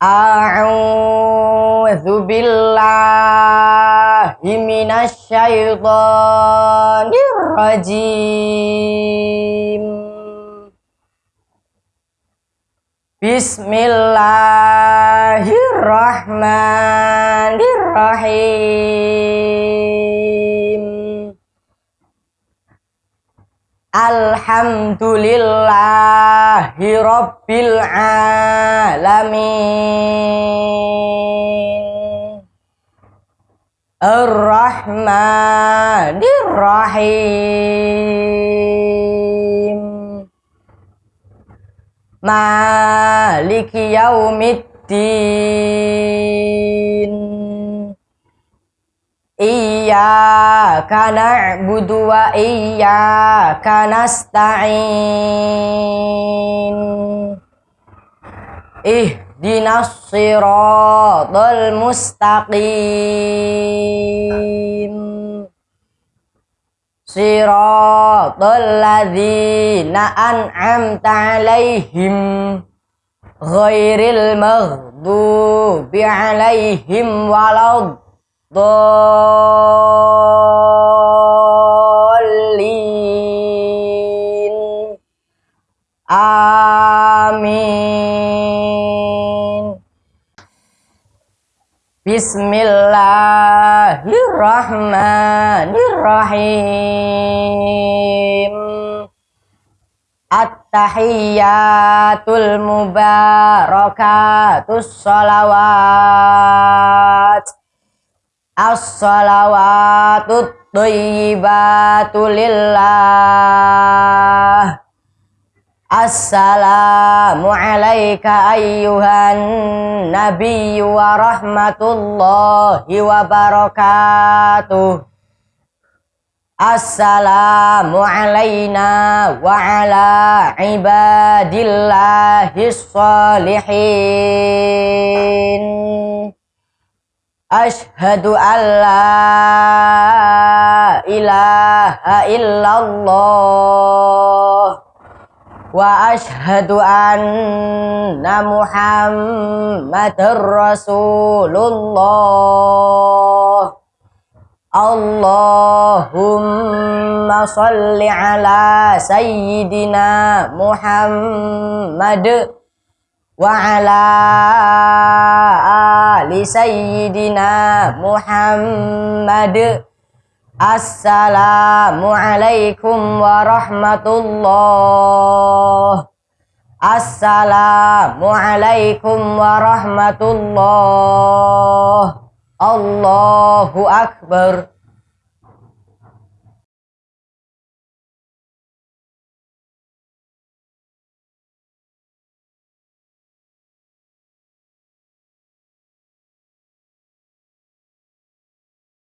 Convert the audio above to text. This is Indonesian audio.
A'udzu billahi minasyaitonir rajim. Bismillahirrahmanirrahim. Alhamdulillahi rabbil alamin. Ar-Rahmanir Rahim Maliki yaumiddin Iyyaka na'budu wa iyyaka nasta'in. Ihdinas siratal mustaqim. Siratal ladzina an'amta 'alaihim ghairil maghdubi 'alaihim walad dolin amin. Bismillahirrahmanirrahim. At-tahiyyatul mubarakatus salawat As-salawatu thayyibatu lillah. Assalamu alayka ayyuhan nabiyyu wa rahmatullahi wa barakatuh. Assalamu alayna wa ala ibadillahi salihin Ashhadu an la ilaha illallah. Wa ashhadu anna muhammadar rasulullah. Allahumma salli ala sayyidina Muhammad wa ala ali sayyidina Muhammad. Assalamualaikum warahmatullah Assalamualaikum warahmatullah Allahu Akbar